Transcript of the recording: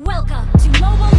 Welcome to Mobile